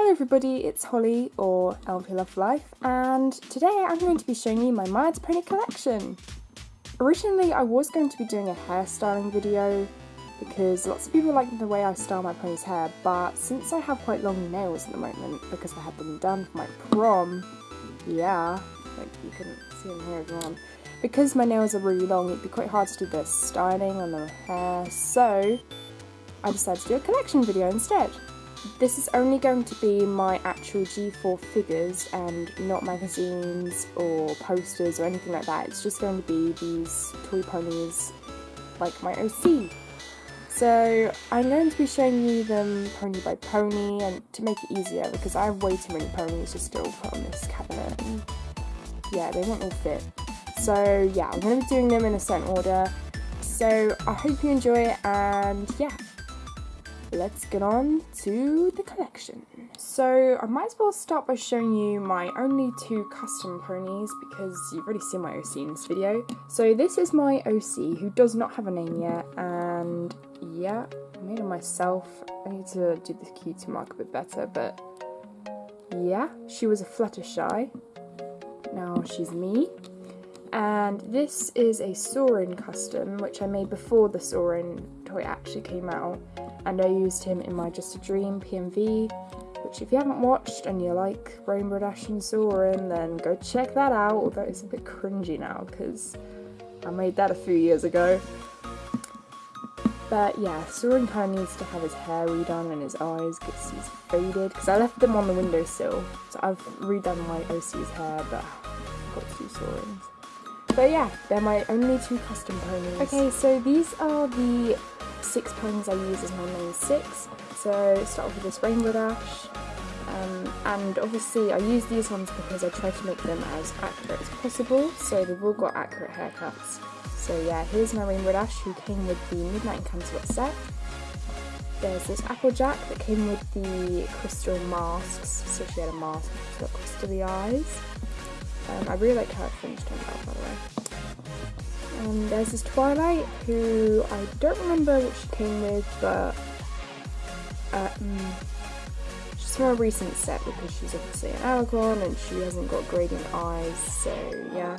Hello everybody, it's Holly or LP Love Life and today I'm going to be showing you my Little Pony collection. Originally I was going to be doing a hairstyling video because lots of people like the way I style my pony's hair but since I have quite long nails at the moment because I had them done for my prom, yeah, like you can see them here if you because my nails are really long it'd be quite hard to do the styling on the hair so I decided to do a collection video instead. This is only going to be my actual G4 figures and not magazines or posters or anything like that. It's just going to be these toy ponies like my OC. So I'm going to be showing you them pony by pony and to make it easier because I have way too many ponies to still put on this cabinet and yeah they won't all fit. So yeah I'm going to be doing them in a certain order. So I hope you enjoy it and yeah let's get on to the collection. So I might as well start by showing you my only two custom ponies because you've already seen my OC in this video. So this is my OC who does not have a name yet and yeah, I made it myself. I need to do the cutie mark a bit better but yeah, she was a Fluttershy. Now she's me. And this is a Soarin' custom, which I made before the Soarin' toy actually came out and I used him in my Just a Dream PMV, which if you haven't watched and you like Rainbow Dash and Soarin', then go check that out, although it's a bit cringy now because I made that a few years ago. But yeah, Soarin' kind of needs to have his hair redone and his eyes because he's faded, because I left them on the windowsill, so I've redone my OC's hair, but I've got two Soarin's. But yeah, they're my only two custom ponies. Okay, so these are the six ponies I use as my main six. So start off with this Rainbow Dash. Um, and obviously I use these ones because I try to make them as accurate as possible. So they've all got accurate haircuts. So yeah, here's my Rainbow Dash who came with the Midnight Encanto set. There's this Applejack that came with the crystal masks. So she had a mask she's got crystal eyes. Um, I really like how it finished turned out by the way. Um, there's this Twilight who I don't remember what she came with, but um, she's from a recent set because she's obviously an Alicorn and she hasn't got gradient eyes, so yeah.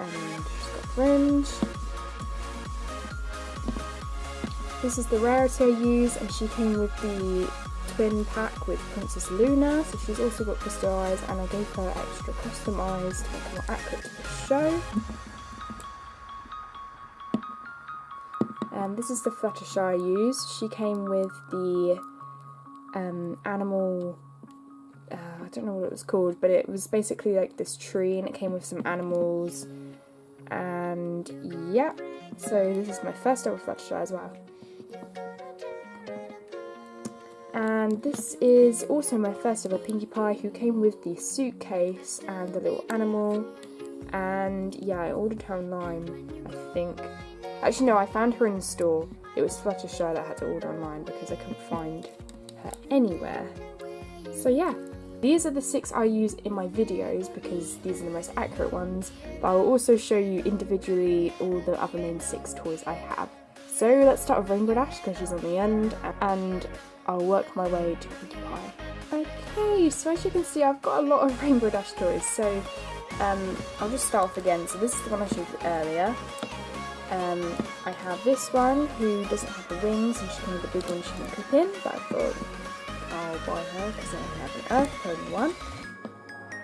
And she's got fringe. This is the rarity I use, and she came with the twin pack with Princess Luna, so she's also got crystal eyes, and I gave her extra custom eyes to make her more accurate to the show. Um, this is the Fluttershy I used. She came with the um, animal, uh, I don't know what it was called, but it was basically like this tree and it came with some animals. And yeah, so this is my first ever Fluttershy as well. And this is also my first ever Pinkie Pie who came with the suitcase and the little animal. And yeah, I ordered her online, I think. Actually, no, I found her in the store. It was Fluttershy that I had to order online because I couldn't find her anywhere. So yeah, these are the six I use in my videos because these are the most accurate ones, but I will also show you individually all the other main six toys I have. So let's start with Rainbow Dash because she's on the end, and I'll work my way to Pinkie Pie. Okay, so as you can see I've got a lot of Rainbow Dash toys, so um, I'll just start off again. So this is the one I showed earlier. Um, I have this one who doesn't have the wings and she can have the big one she can clip in, but I thought I'll buy her because I have an Earth Pony one.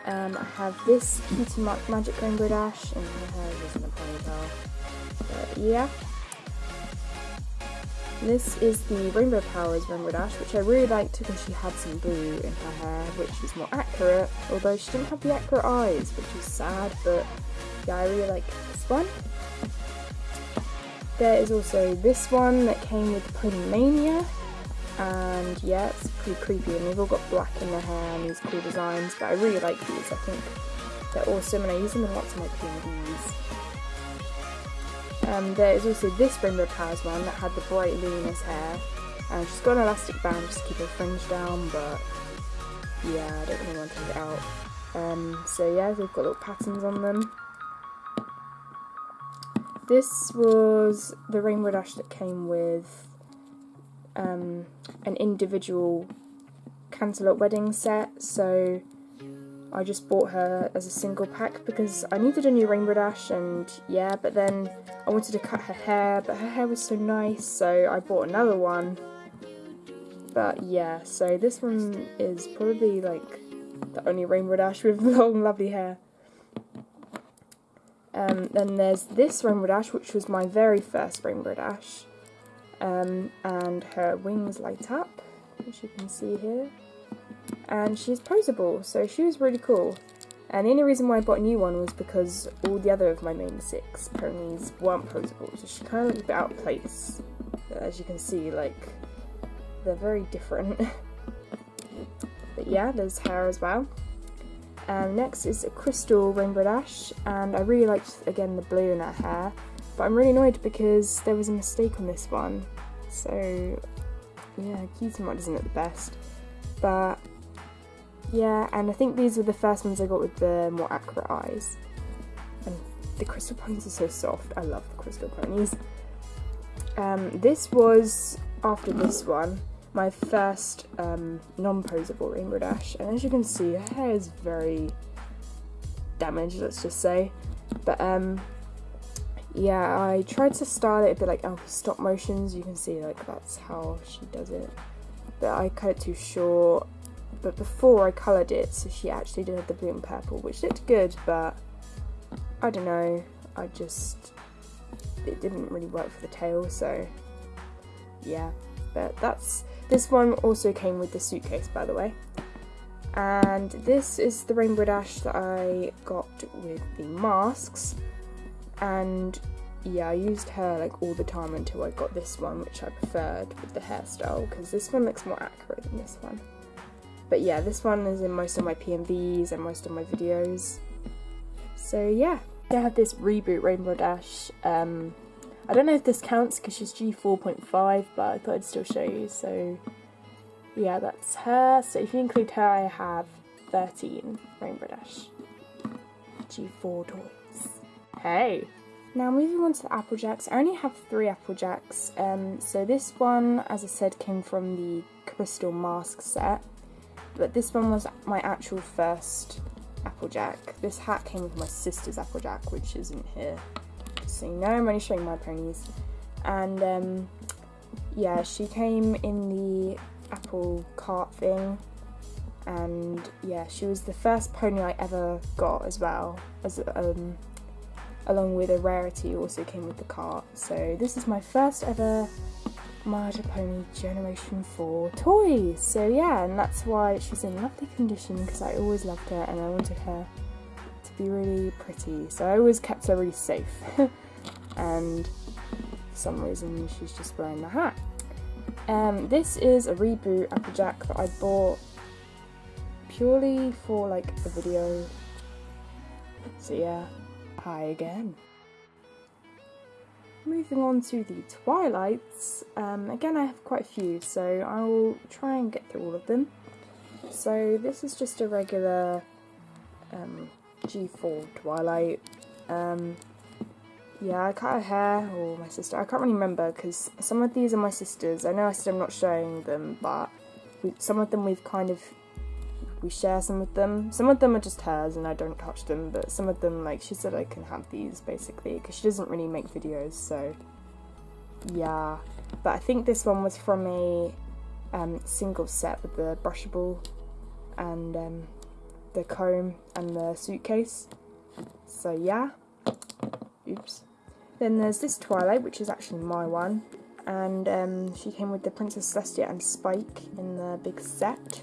Um, I have this Cutie Mark Magic Rainbow Dash and her hair is in a ponytail. But yeah. This is the Rainbow Powers Rainbow Dash, which I really liked because she had some blue in her hair, which is more accurate, although she didn't have the accurate eyes, which is sad, but yeah, I really like this one. There is also this one that came with Pony Mania, and yeah, it's pretty creepy, and they've all got black in their hair and these cool designs, but I really like these, I think they're awesome, and I use them in lots of my PMVs. Um, there is also this Rainbow Powers one that had the bright luminous hair, and she's got an elastic band just to keep her fringe down, but yeah, I don't really want to take it out. Um, so yeah, they've got little patterns on them. This was the Rainbow Dash that came with um, an individual Canterlot wedding set, so I just bought her as a single pack because I needed a new Rainbow Dash and yeah, but then I wanted to cut her hair, but her hair was so nice, so I bought another one. But yeah, so this one is probably like the only Rainbow Dash with long lovely hair. Um, then there's this Rainbow Dash, which was my very first Rainbow Dash. Um, and her wings light up, as you can see here and she's posable, so she was really cool. And the only reason why I bought a new one was because all the other of my main six ponies weren't posable, so she kind of looked a bit out of place. As you can see, like, they're very different. but yeah, there's hair as well. Next is a Crystal Rainbow Dash, and I really liked, again, the blue in her hair. But I'm really annoyed because there was a mistake on this one. So, yeah, Cutie mark isn't at the best. But yeah, and I think these were the first ones I got with the more accurate eyes. And the crystal ponies are so soft. I love the crystal ponies. Um, this was, after this one, my first um, non-posable Rainbow Dash. And as you can see, her hair is very damaged, let's just say. But um, yeah, I tried to style it a bit like LP stop motions. You can see like that's how she does it. But I cut it too short but before I coloured it, so she actually did have the blue and purple, which looked good, but I don't know, I just, it didn't really work for the tail, so yeah, but that's, this one also came with the suitcase, by the way. And this is the Rainbow Dash that I got with the masks, and yeah, I used her like all the time until I got this one, which I preferred with the hairstyle, because this one looks more accurate than this one. But yeah, this one is in most of my PMVs and most of my videos. So yeah, I have this reboot Rainbow Dash. Um, I don't know if this counts because she's G4.5, but I thought I'd still show you. So yeah, that's her. So if you include her, I have 13 Rainbow Dash G4 toys. Hey! Now moving on to the Applejacks, I only have three Applejacks. Um, so this one, as I said, came from the Crystal Mask set but this one was my actual first Applejack. This hat came with my sister's Applejack, which isn't here. You know I'm only showing my ponies. And um, yeah, she came in the apple cart thing. And yeah, she was the first pony I ever got as well. As um, along with a rarity also came with the cart. So this is my first ever my Pony Generation 4 toy. So yeah, and that's why she's in lovely condition because I always loved her and I wanted her to be really pretty. So I always kept her really safe. and for some reason she's just wearing the hat. Um, this is a reboot Applejack that I bought purely for like a video. So yeah, hi again. Moving on to the Twilights, um, again I have quite a few, so I will try and get through all of them. So this is just a regular um, G4 Twilight. Um, yeah, I cut her hair, or my sister, I can't really remember, because some of these are my sisters. I know I said I'm not showing them, but we, some of them we've kind of we share some of them. Some of them are just hers and I don't touch them, but some of them, like, she said I can have these, basically, because she doesn't really make videos, so, yeah. But I think this one was from a um, single set with the brushable and um, the comb and the suitcase. So, yeah. Oops. Then there's this Twilight, which is actually my one, and um, she came with the Princess Celestia and Spike in the big set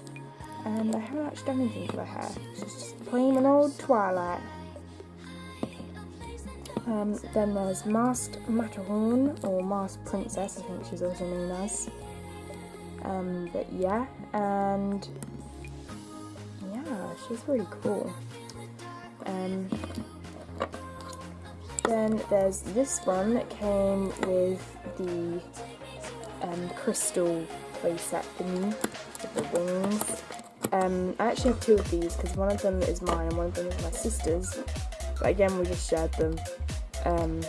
and I haven't actually done anything to her hair. It's just plain an old Twilight. Um, then there's Masked Matterhorn, or Masked Princess, I think she's also known as. Um, but yeah, and yeah, she's really cool. Um, then there's this one that came with the um, crystal playset thingy with the wings. Um, I actually have two of these because one of them is mine and one of them is my sister's. But again, we just shared them. Um,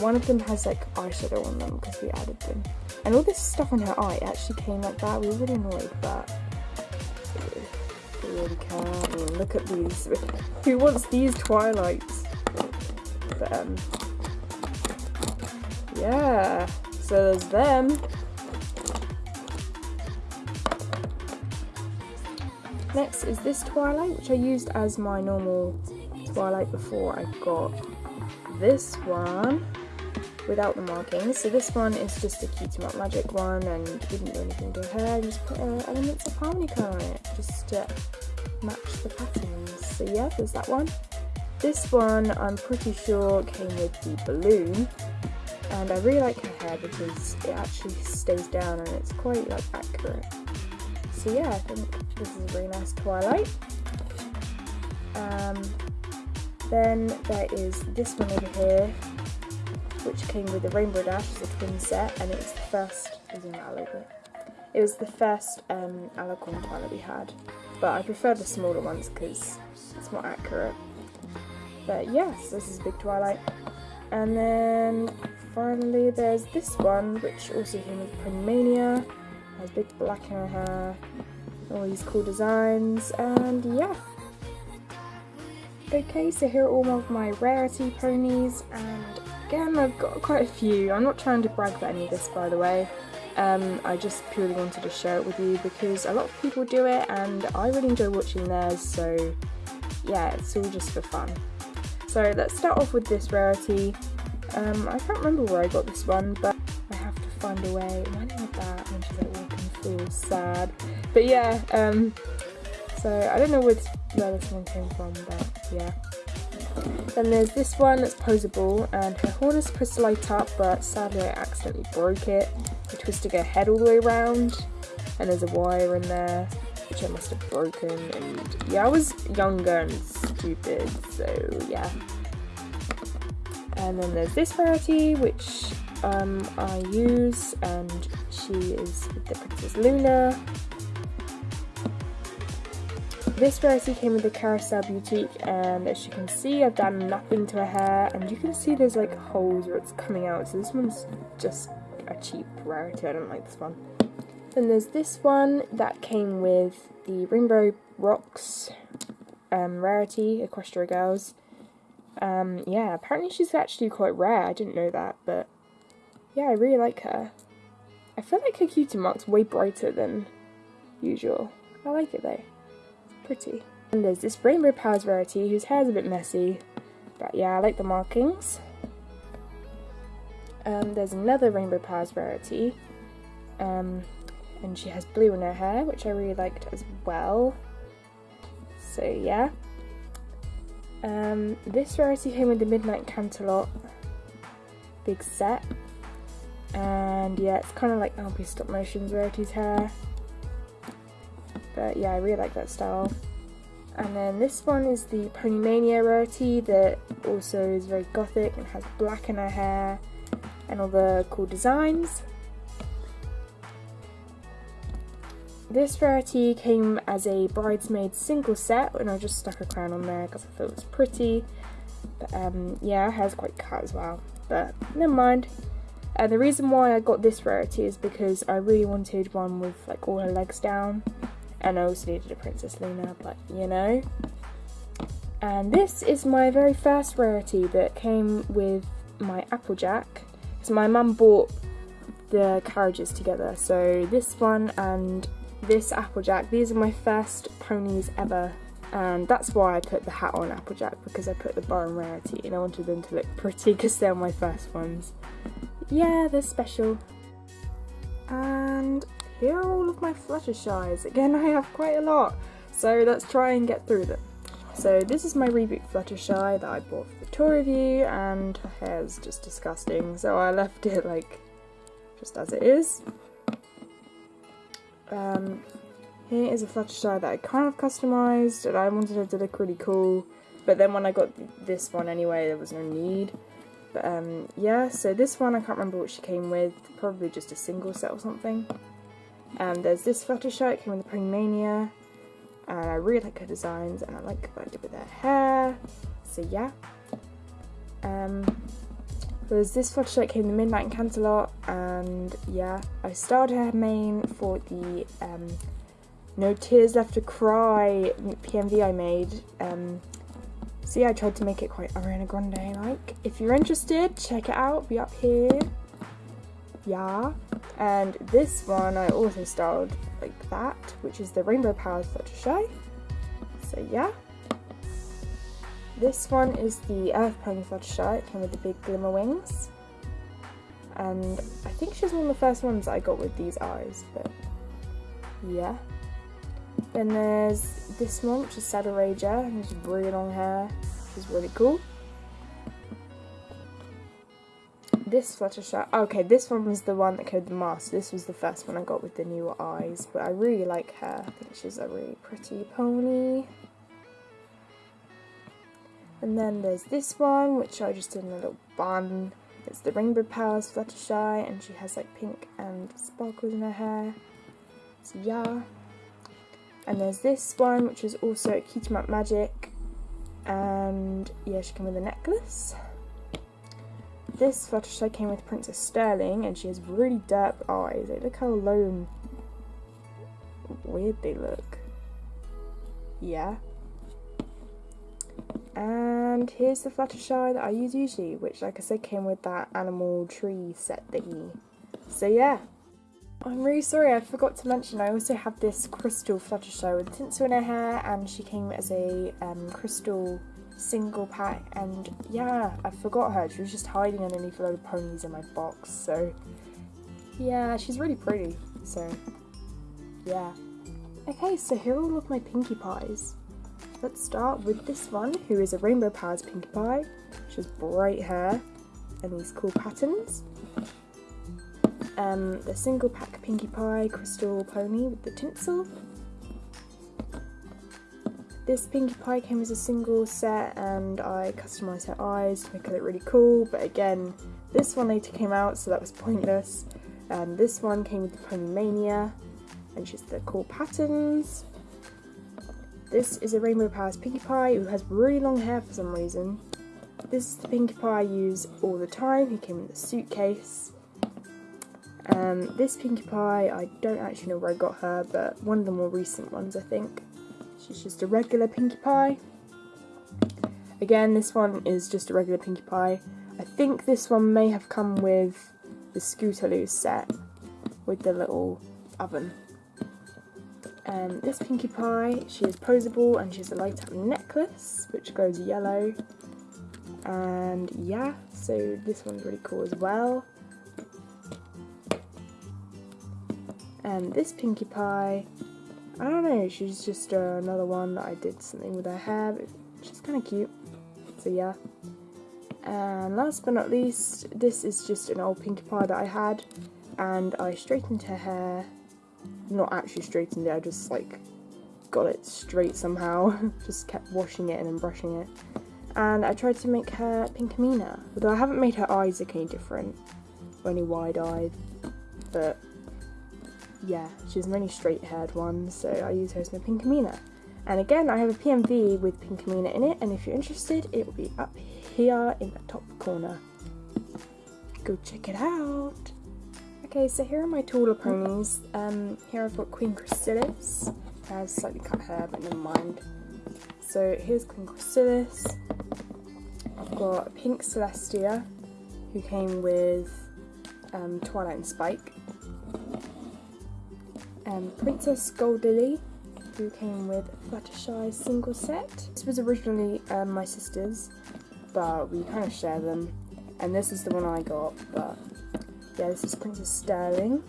one of them has like eyeshadow on them because we added them. And all this stuff on her eye actually came like that. We were really annoyed, but You really can. I mean, look at these. Who wants these Twilights? Um, yeah. So there's them. Next is this Twilight, which I used as my normal Twilight before I got this one without the markings. So this one is just a Cutie Mark Magic one and didn't do anything to her, I just put uh, elements of harmony on it just to match the patterns. So yeah, there's that one. This one I'm pretty sure came with the balloon and I really like her hair because it actually stays down and it's quite like accurate. So yeah, I think this is a really nice Twilight. Um, then there is this one over here, which came with the Rainbow Dash as a twin set, and it's the first, little bit. It was the first um, Alicorn Twilight we had, but I prefer the smaller ones because it's more accurate. But yes, this is Big Twilight. And then finally there's this one, which also came with Pony has big black in her hair, all these cool designs, and yeah. Okay, so here are all of my rarity ponies, and again, I've got quite a few. I'm not trying to brag about any of this, by the way. Um, I just purely wanted to share it with you because a lot of people do it, and I really enjoy watching theirs, so yeah, it's all just for fun. So let's start off with this rarity. Um, I can't remember where I got this one, but I have to find a way. I not that? And she's like walking through, sad. But yeah, um, so I don't know where this, one came from, but yeah. Then there's this one that's posable and her horn is supposed to light up but sadly I accidentally broke it. I twisted her head all the way around and there's a wire in there which I must have broken and yeah I was younger and stupid so yeah. And then there's this rarity which um, I use and she is with the Princess Luna this rarity came with the Carousel Boutique and as you can see I've done nothing to her hair and you can see there's like holes where it's coming out so this one's just a cheap rarity, I don't like this one. Then there's this one that came with the Rainbow Rocks um, rarity, Equestria Girls. Um, yeah, apparently she's actually quite rare, I didn't know that, but yeah, I really like her. I feel like her cutie mark's way brighter than usual. I like it though pretty. And there's this Rainbow Powers rarity whose hair is a bit messy, but yeah, I like the markings. Um, there's another Rainbow Powers rarity, um, and she has blue in her hair, which I really liked as well. So yeah. Um, this rarity came with the Midnight Canterlot big set, and yeah, it's kind of like LP Stop Motion's rarity's hair. But yeah, I really like that style. And then this one is the Ponymania rarity that also is very gothic and has black in her hair and all the cool designs. This rarity came as a bridesmaid single set and I just stuck a crown on there because I thought it was pretty. But um, yeah, hair's quite cut as well, but never mind. And uh, the reason why I got this rarity is because I really wanted one with like all her legs down and I also needed a Princess Luna, but you know. And this is my very first rarity that came with my Applejack. So my mum bought the carriages together, so this one and this Applejack, these are my first ponies ever. And that's why I put the hat on Applejack, because I put the bar rarity and I wanted them to look pretty because they're my first ones. Yeah, they're special. And here are all of my Fluttershy's. Again, I have quite a lot, so let's try and get through them. So this is my Reboot Fluttershy that I bought for the tour review, and her hair's just disgusting, so I left it like just as it is. Um, here is a Fluttershy that I kind of customised, and I wanted it to look really cool, but then when I got this one anyway, there was no need. But um, yeah, so this one I can't remember what she came with, probably just a single set or something. And there's this Fluttershy, it came with the Ponymania, and I really like her designs, and I like what I did with her hair, so yeah. Um, there's this Fluttershy, came the Midnight Canterlot, and yeah, I started her mane for the um, No Tears Left to Cry PMV I made. Um, see, I tried to make it quite Ariana Grande like. If you're interested, check it out. Be up here. Yeah. And this one I also styled like that, which is the Rainbow Powers Fluttershy. So yeah. This one is the Earth Pony Fluttershy. It came with the big glimmer wings. And I think she's one of the first ones I got with these eyes, but yeah. Then there's this one, which is Rager, and has really long hair, which is really cool. This Fluttershy, okay, this one was the one that came with the mask. This was the first one I got with the newer eyes, but I really like her. I think she's a really pretty pony. And then there's this one, which I just did in a little bun. It's the Rainbow Powers Fluttershy, and she has like pink and sparkles in her hair. So yeah. And there's this one, which is also a Cutie Mark Magic. And yeah, she came with a necklace. This Fluttershy came with Princess Sterling, and she has really derp eyes. Like, look how low weird they look. Yeah. And here's the Fluttershy that I use usually, which like I said came with that animal tree set thingy. So yeah. I'm really sorry, I forgot to mention I also have this crystal Fluttershy with tinsel in her hair and she came as a um, crystal single pack and yeah, I forgot her. She was just hiding underneath a load of ponies in my box, so yeah, she's really pretty, so yeah. Okay, so here are all of my Pinkie Pies. Let's start with this one, who is a Rainbow Powers Pinkie Pie. She has bright hair and these cool patterns. Um, the single pack Pinkie Pie Crystal Pony with the tinsel. This Pinkie Pie came as a single set and I customised her eyes to make her look really cool, but again, this one later came out so that was pointless. And this one came with the Pony Mania and she's the cool patterns. This is a Rainbow Powers Pinkie Pie who has really long hair for some reason. This is the Pinkie Pie I use all the time. He came in the suitcase. Um, this Pinkie Pie, I don't actually know where I got her, but one of the more recent ones, I think. She's just a regular Pinkie Pie. Again, this one is just a regular Pinkie Pie. I think this one may have come with the Scootaloo set with the little oven. Um, this Pinkie Pie, she is posable and she has a light up necklace which goes yellow. And yeah, so this one's really cool as well. And this Pinkie Pie, I don't know, she's just uh, another one that I did something with her hair, but she's kind of cute. So yeah. And last but not least, this is just an old Pinkie Pie that I had, and I straightened her hair not actually straightened it, I just like got it straight somehow. just kept washing it and then brushing it. And I tried to make her Pinkamena, although I haven't made her eyes look any different, or any wide-eyed, but yeah, she's many straight-haired ones, so I use her as my Pinkamena. And again, I have a PMV with Pinkamena in it, and if you're interested, it will be up here in the top corner. Go check it out! Okay, so here are my taller ponies. Um, here I've got Queen Chrysalis. I have slightly cut hair, but never mind. So here's Queen Chrysalis. I've got Pink Celestia, who came with um, Twilight and Spike. Um, Princess Gold Lily, who came with Fluttershy single set. This was originally um, my sister's, but we kind of share them. And this is the one I got, but yeah, this is Princess Sterling,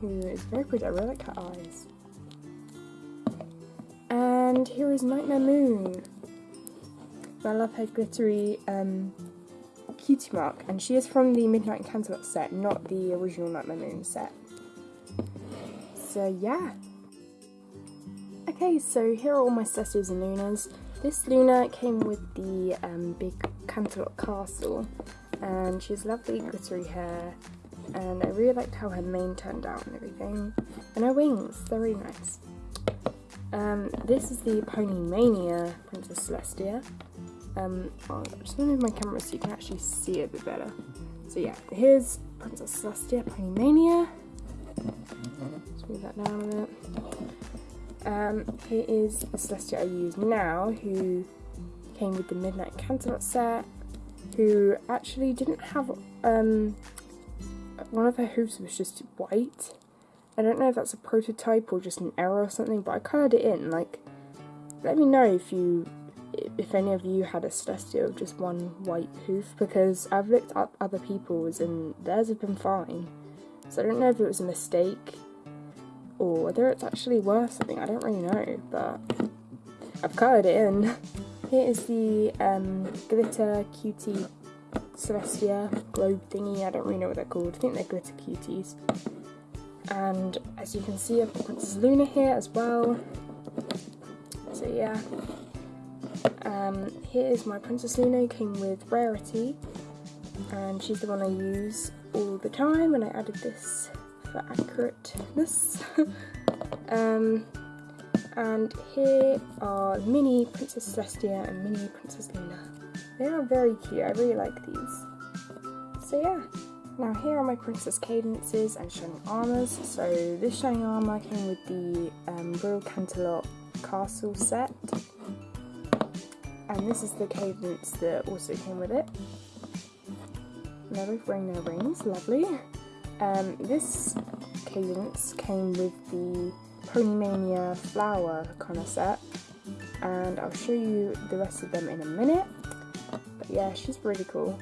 who is very pretty. I really like her eyes. And here is Nightmare Moon. I love her glittery um, cutie mark, and she is from the Midnight in Canterlot set, not the original Nightmare Moon set. So yeah. Okay, so here are all my Celestias and Lunas. This Luna came with the um, big Canterlot castle, and she has lovely glittery hair, and I really liked how her mane turned out and everything. And her wings, they're really nice. Um, this is the Pony Mania Princess Celestia. Um, I'll just move my camera so you can actually see it a bit better. So yeah, here's Princess Celestia Pony Mania. Let's move that down a bit. Um, here is a Celestia I use now who came with the Midnight Canterlot set, who actually didn't have, um, one of her hooves was just white. I don't know if that's a prototype or just an error or something, but I coloured it in, like, let me know if you, if any of you had a Celestia of just one white hoof, because I've looked up other people's and theirs have been fine. So I don't know if it was a mistake or whether it's actually worth something, I don't really know, but I've coloured it in. Here is the um, glitter cutie Celestia globe thingy, I don't really know what they're called, I think they're glitter cuties. And as you can see I've got Princess Luna here as well, so yeah. Um, here is my Princess Luna, came with Rarity, and she's the one I use all the time, and I added this for accurateness. um, and here are mini Princess Celestia and mini Princess Luna. They are very cute, I really like these. So yeah. Now here are my Princess Cadances and Shining Armours. So this Shining Armour came with the um, Royal Canterlot Castle set. And this is the Cadance that also came with it. They're wearing their rings, lovely. Um, this Cadance came with the Ponymania flower kind of set, and I'll show you the rest of them in a minute. But yeah, she's really cool.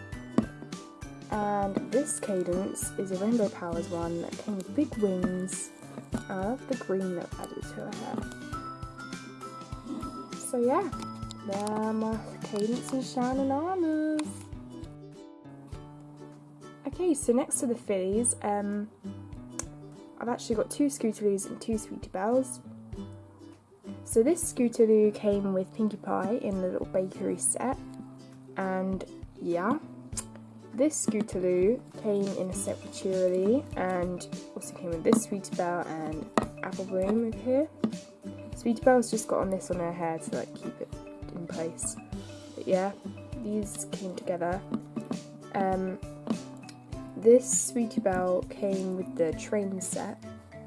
And this Cadance is a Rainbow Powers one that came with big wings. I love the green that added to her hair. So yeah, there are my Cadance and shining armors. Okay, so next to the fillies, um, I've actually got two Scootaloo's and two Sweetie Bells. So this Scootaloo came with Pinkie Pie in the little bakery set, and yeah, this Scootaloo came in a set with Cheerilee, and also came with this Sweetie Belle and Apple Bloom over here. Sweetie Belle's just got on this on her hair to like keep it in place. But yeah, these came together. Um, this Sweetie Belle came with the train set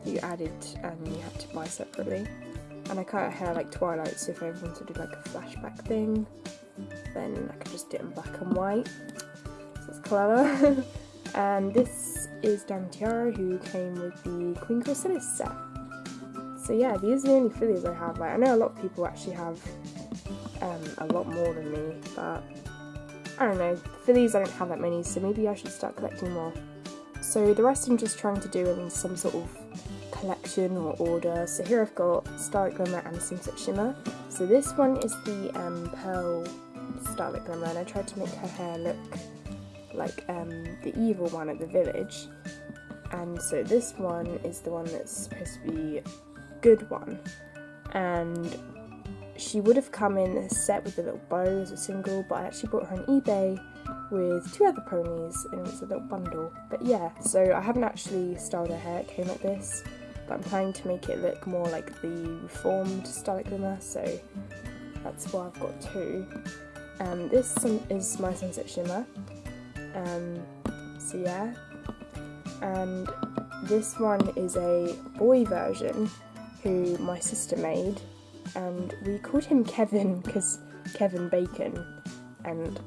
you added and you had to buy separately. And I cut her hair like Twilight, so if I wanted to do like a flashback thing, then I could just do it in black and white. So it's clever. and this is Diamond Tiara, who came with the Queen Chrysalis set. So yeah, these are the only fillies I have. Like I know a lot of people actually have um, a lot more than me, but I don't know, fillies I don't have that many, so maybe I should start collecting more. So the rest I'm just trying to do in some sort of collection or order. So here I've got Starlight Glimmer and Sunset Shimmer. So this one is the um, Pearl Starlight Glimmer, and I tried to make her hair look like um, the evil one at the village. And so this one is the one that's supposed to be good one. And she would have come in set with a little bow as a single, but I actually bought her on eBay with two other ponies and it was a little bundle. But yeah, so I haven't actually styled her hair, it came like this, but I'm planning to make it look more like the reformed Glimmer, so that's why I've got two. Um, this is my Sunset Shimmer, um, so yeah, and this one is a boy version who my sister made and we called him Kevin because Kevin Bacon, and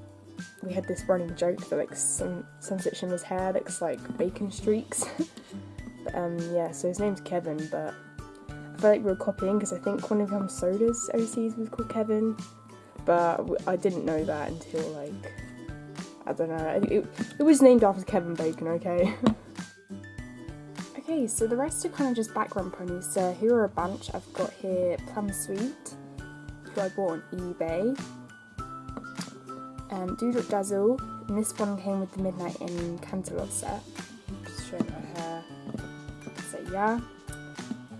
we had this running joke that like Sunset Shimmer's hair looks like bacon streaks. um, yeah, so his name's Kevin, but I feel like we are copying because I think one of them sodas OCs was called Kevin, but I didn't know that until like I don't know. It, it was named after Kevin Bacon, okay. Okay, so the rest are kind of just background ponies. So here are a bunch. I've got here Plum Sweet, who I bought on eBay. Um, Doodle Dazzle, and this one came with the Midnight in Canterlot set. Just showing her hair. Yeah.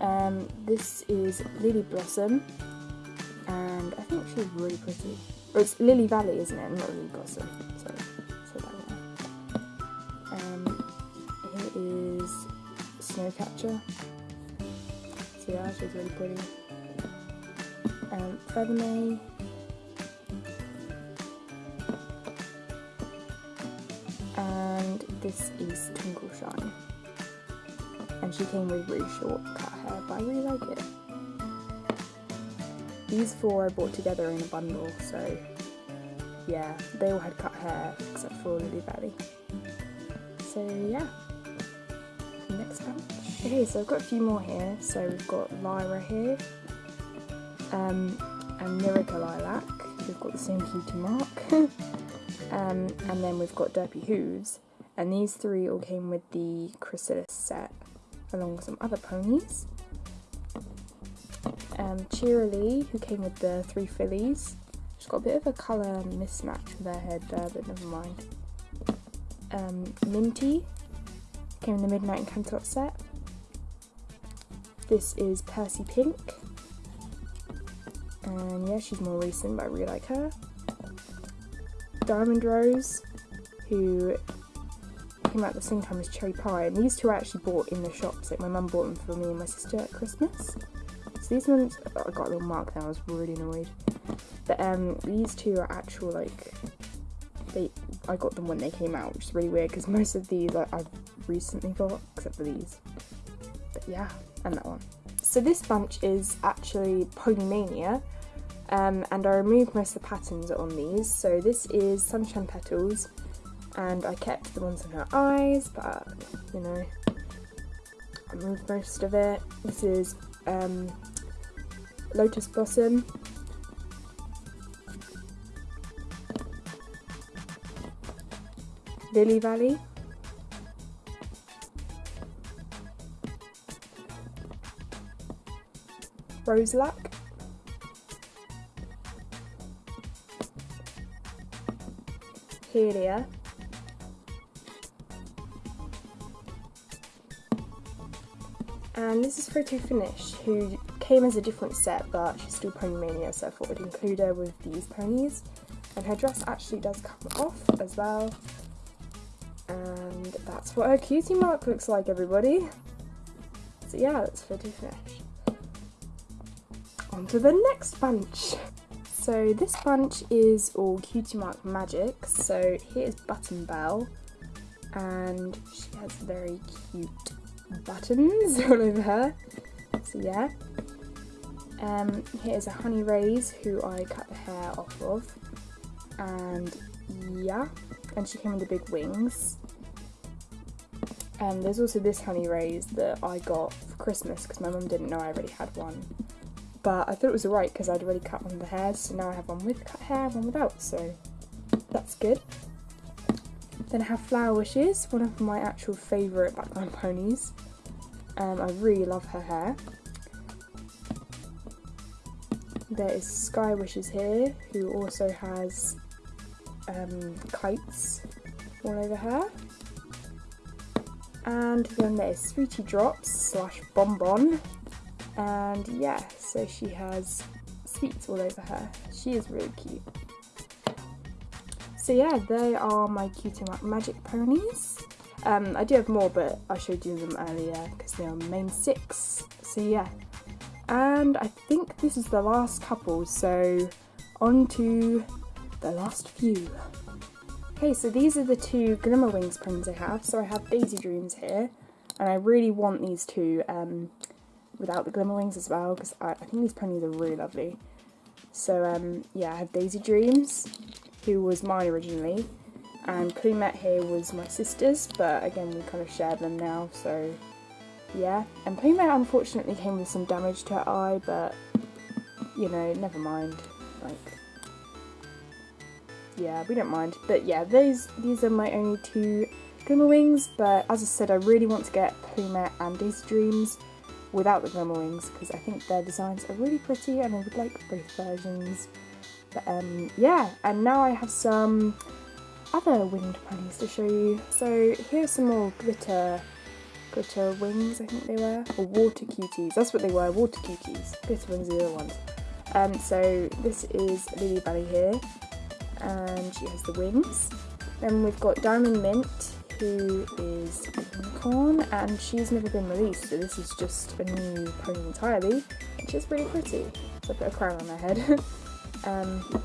Um, this is Lily Blossom, and I think she's really pretty. Oh, it's Lily Valley, isn't it? Not Lily Blossom. Sorry. So that Um, here is Snowcatcher. So yeah, she's really pretty. Um, Feathermay. And this is Twinkle Shine. And she came with really short cut hair, but I really like it. these four I bought together in a bundle, so yeah, they all had cut hair except for Lily Valley. So yeah, next bunch. Okay, so I've got a few more here. So we've got Lyra here, um, and Miracle Lilac. We've got the same cutie mark. um, and then we've got Derpy Hooves. And these three all came with the Chrysalis set, along with some other ponies. Um, Cheerilee, who came with the three fillies. She's got a bit of a colour mismatch with her head there, but never mind. Um, Minty, came in the Midnight and Canterlot set. This is Percy Pink. And yeah, she's more recent, but I really like her. Diamond Rose, who came out at the same time as Cherry Pie, and these two I actually bought in the shops. Like my mum bought them for me and my sister at Christmas. So these ones, oh, I got a little mark there. I was really annoyed. But um, these two are actual like they. I got them when they came out, which is really weird because most of these I, I've recently got, except for these. But yeah, and that one. So this bunch is actually Pony Mania, um, and I removed most of the patterns on these. So this is Sunshine Petals, and I kept the ones in her eyes, but you know, I removed most of it. This is um, Lotus Blossom. Lily Valley. Roseluck. Helia. And this is Photo Finish, who came as a different set, but she's still Pony Mania, so I thought I'd include her with these ponies. And her dress actually does come off as well. And that's what her cutie mark looks like, everybody. So yeah, that's Photo Finish. On to the next bunch. So this bunch is all Cutie Mark Magic. So here's Button Bell, and she has very cute buttons all over her. So yeah. Um, here's a Honey Rays who I cut the hair off of, and yeah, and she came with the big wings. And there's also this Honey Rays that I got for Christmas because my mum didn't know I already had one but I thought it was alright because I'd already cut one of the hairs, so now I have one with cut hair, one without, so that's good. Then I have Flower Wishes, one of my actual favourite background ponies. Um, I really love her hair. There is Sky Wishes here, who also has um, kites all over her. And then there's Sweetie Drops slash Bonbon, and yeah, so she has sweets all over her. She is really cute. So yeah, they are my Cutie Magic ponies. Um, I do have more, but I showed you them earlier because they are main six. So yeah, and I think this is the last couple, so on to the last few. Okay, so these are the two Glimmer Wings ponies I have. So I have Daisy Dreams here, and I really want these two. Um, without the glimmer wings as well because I, I, think these ponies are really lovely. So um, yeah, I have Daisy Dreams, who was mine originally, and Plumette here was my sister's, but again we kind of share them now, so yeah. And Plumette unfortunately came with some damage to her eye, but you know, never mind. Like, yeah, we don't mind. But yeah, those these are my only two Glimmer Wings, but as I said, I really want to get Plumette and Daisy Dreams without the glimmer wings because I think their designs are really pretty and I would like both versions. But um, yeah, and now I have some other winged ponies to show you. So here's some more glitter glitter wings, I think they were, or water cuties. That's what they were, water cuties. Glitter wings are the other ones. Um, so this is Lily Valley here, and she has the wings. Then we've got Diamond Mint, who is unicorn and she's never been released so this is just a new pony entirely which is really pretty. So I put a crown on her head. um,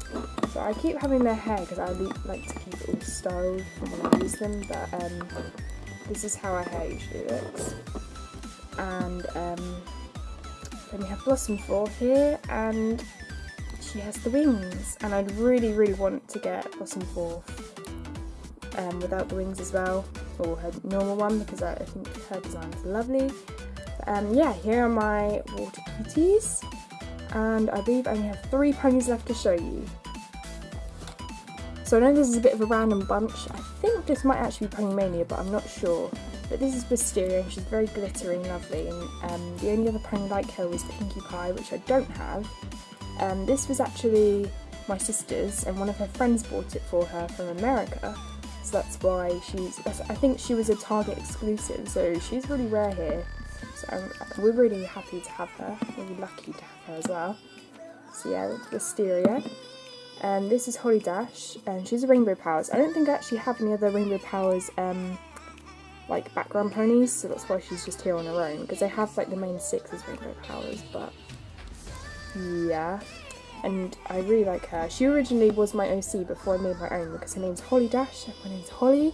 so I keep having their hair because I like to keep it all styled when I use them but um, this is how her hair usually looks. And um, then we have Blossomforth here and she has the wings, and I'd really, really want to get Blossomforth um, without the wings as well, or her normal one because I, I think her design is lovely. Um, yeah, here are my water cuties, and I believe I only have three ponies left to show you. So I know this is a bit of a random bunch. I think this might actually be Pony Mania, but I'm not sure. But this is Wysteria, and she's very glittery and lovely. And um, the only other pony like her was Pinkie Pie, which I don't have. Um, this was actually my sister's, and one of her friends bought it for her from America. So that's why she's. I think she was a Target exclusive, so she's really rare here. We're really happy to have her. Really lucky to have her as well. So yeah, Wysteria. And um, this is Holly Dash, and she's a Rainbow Powers. I don't think I actually have any other Rainbow Powers um, like background ponies, so that's why she's just here on her own. Because I have like the main six as Rainbow Powers, but yeah. And I really like her. She originally was my OC before I made my own because her name's Holly Dash, and my name's Holly,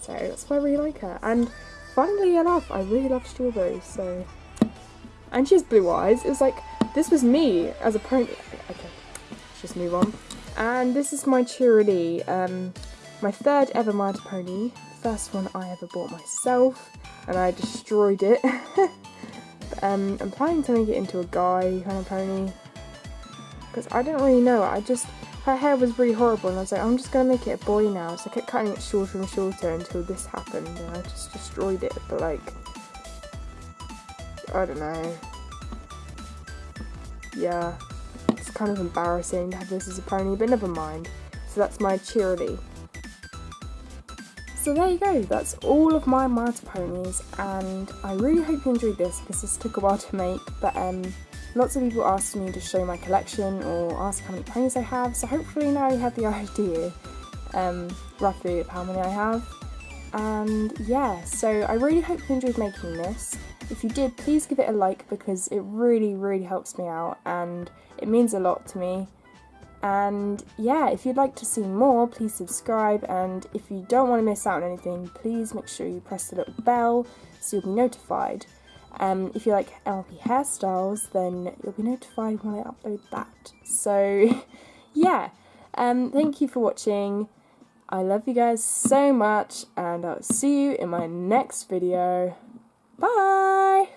so that's why I really like her. And funnily enough, I really love strawberries, so. And she has blue eyes. It was like, this was me as a pony. Okay, let's just move on. And this is my Cheerilee, um, my third ever My Pony. First one I ever bought myself, and I destroyed it. um, I'm planning to make it into a guy kind of pony, because I don't really know. I just her hair was really horrible, and I was like, I'm just gonna make it a boy now. So I kept cutting it shorter and shorter until this happened, and I just destroyed it. But like, I don't know. Yeah it's kind of embarrassing to have this as a pony, but never mind. So that's my Cheerilee. So there you go, that's all of my Little Ponies, and I really hope you enjoyed this because this took a while to make, but um, lots of people asked me to show my collection or ask how many ponies I have, so hopefully now you have the idea um, roughly of how many I have. And yeah, so I really hope you enjoyed making this. If you did, please give it a like because it really, really helps me out and it means a lot to me. And yeah, if you'd like to see more, please subscribe. And if you don't want to miss out on anything, please make sure you press the little bell so you'll be notified. Um, if you like LP hairstyles, then you'll be notified when I upload that. So yeah, um, thank you for watching. I love you guys so much, and I'll see you in my next video. Bye!